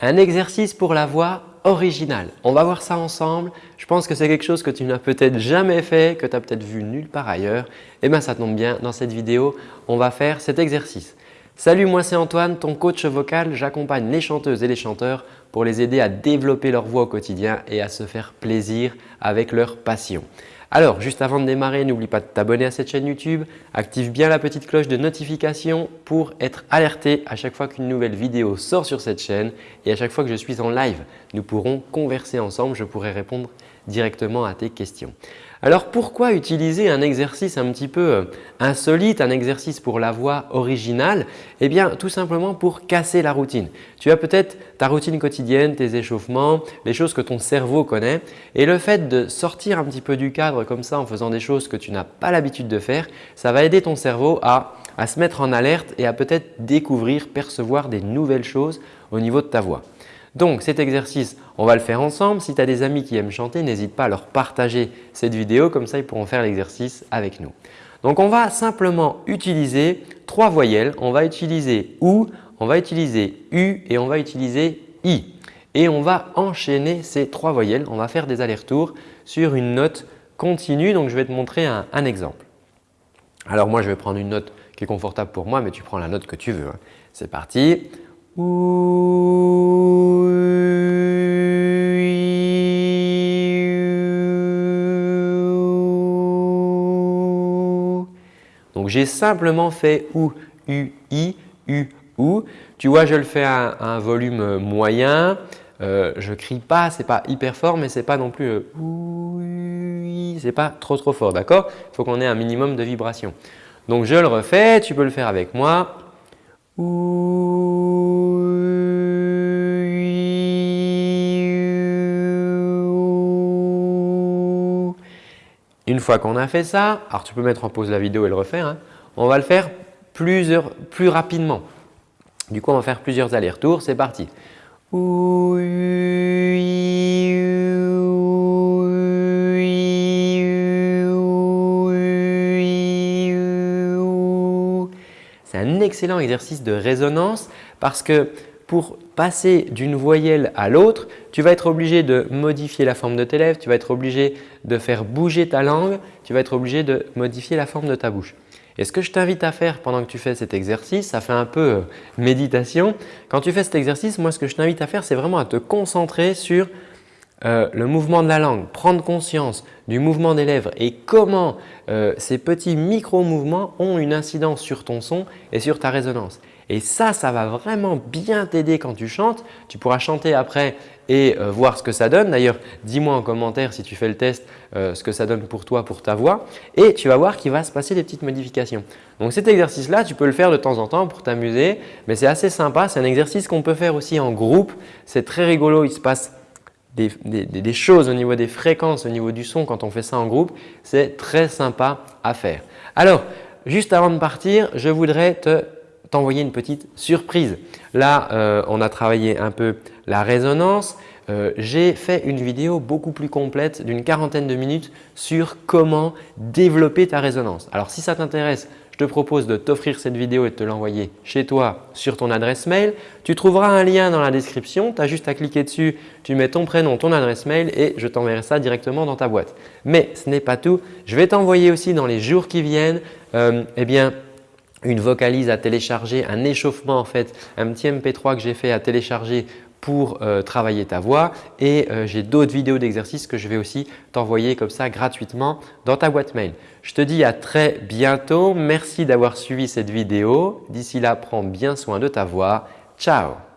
un exercice pour la voix originale. On va voir ça ensemble. Je pense que c'est quelque chose que tu n'as peut-être jamais fait, que tu as peut-être vu nulle part ailleurs. Eh bien, ça tombe bien, dans cette vidéo, on va faire cet exercice. Salut, moi c'est Antoine, ton coach vocal. J'accompagne les chanteuses et les chanteurs pour les aider à développer leur voix au quotidien et à se faire plaisir avec leur passion. Alors, juste avant de démarrer, n'oublie pas de t'abonner à cette chaîne YouTube, active bien la petite cloche de notification pour être alerté à chaque fois qu'une nouvelle vidéo sort sur cette chaîne et à chaque fois que je suis en live. Nous pourrons converser ensemble, je pourrai répondre directement à tes questions. Alors pourquoi utiliser un exercice un petit peu euh, insolite, un exercice pour la voix originale? Eh bien tout simplement pour casser la routine. Tu as peut-être ta routine quotidienne, tes échauffements, les choses que ton cerveau connaît et le fait de sortir un petit peu du cadre comme ça en faisant des choses que tu n'as pas l'habitude de faire, ça va aider ton cerveau à, à se mettre en alerte et à peut-être découvrir, percevoir des nouvelles choses au niveau de ta voix. Donc cet exercice, on va le faire ensemble. Si tu as des amis qui aiment chanter, n'hésite pas à leur partager cette vidéo, comme ça ils pourront faire l'exercice avec nous. Donc on va simplement utiliser trois voyelles. On va utiliser OU, on va utiliser U et on va utiliser I. Et on va enchaîner ces trois voyelles. On va faire des allers-retours sur une note continue. Donc je vais te montrer un, exemple. Alors moi je vais prendre une note qui est confortable pour moi, mais tu prends la note que tu veux. C'est parti. J'ai simplement fait OU, U, I, U, OU. Tu vois, je le fais à, un volume moyen. Euh, je ne crie pas, ce n'est pas hyper fort, mais ce n'est pas non plus euh, ce n'est pas trop trop fort, d'accord? Il faut qu'on ait un minimum de vibration. Donc je le refais, tu peux le faire avec moi. Une fois qu'on a fait ça, alors tu peux mettre en pause la vidéo et le refaire, hein, on va le faire plusieurs, plus rapidement. Du coup, on va faire plusieurs allers-retours. C'est parti. C'est un excellent exercice de résonance parce que pour passer d'une voyelle à l'autre, tu vas être obligé de modifier la forme de tes lèvres, tu vas être obligé de faire bouger ta langue, tu vas être obligé de modifier la forme de ta bouche. Et ce que je t'invite à faire pendant que tu fais cet exercice, ça fait un peu euh, méditation. Quand tu fais cet exercice, moi ce que je t'invite à faire, c'est vraiment à te concentrer sur euh, le mouvement de la langue, prendre conscience du mouvement des lèvres et comment euh, ces petits micro-mouvements ont une incidence sur ton son et sur ta résonance. Et ça, ça va vraiment bien t'aider quand tu chantes. Tu pourras chanter après et euh, voir ce que ça donne. D'ailleurs, dis-moi en commentaire si tu fais le test euh, ce que ça donne pour toi, pour ta voix. Et tu vas voir qu'il va se passer des petites modifications. Donc cet exercice-là, tu peux le faire de temps en temps pour t'amuser, mais c'est assez sympa. C'est un exercice qu'on peut faire aussi en groupe. C'est très rigolo. Il se passe des, des, choses au niveau des fréquences, au niveau du son quand on fait ça en groupe. C'est très sympa à faire. Alors, juste avant de partir, je voudrais te t'envoyer une petite surprise. Là, euh, on a travaillé un peu la résonance. Euh, j'ai fait une vidéo beaucoup plus complète d'une quarantaine de minutes sur comment développer ta résonance. Alors si ça t'intéresse, je te propose de t'offrir cette vidéo et de te l'envoyer chez toi sur ton adresse mail. Tu trouveras un lien dans la description, tu as juste à cliquer dessus, tu mets ton prénom, ton adresse mail et je t'enverrai ça directement dans ta boîte. Mais ce n'est pas tout, je vais t'envoyer aussi dans les jours qui viennent euh, eh bien, une vocalise à télécharger, un échauffement en fait, un petit MP3 que j'ai fait à télécharger pour euh, travailler ta voix et euh, j'ai d'autres vidéos d'exercices que je vais aussi t'envoyer comme ça gratuitement dans ta boîte mail. Je te dis à très bientôt. Merci d'avoir suivi cette vidéo. D'ici là, prends bien soin de ta voix. Ciao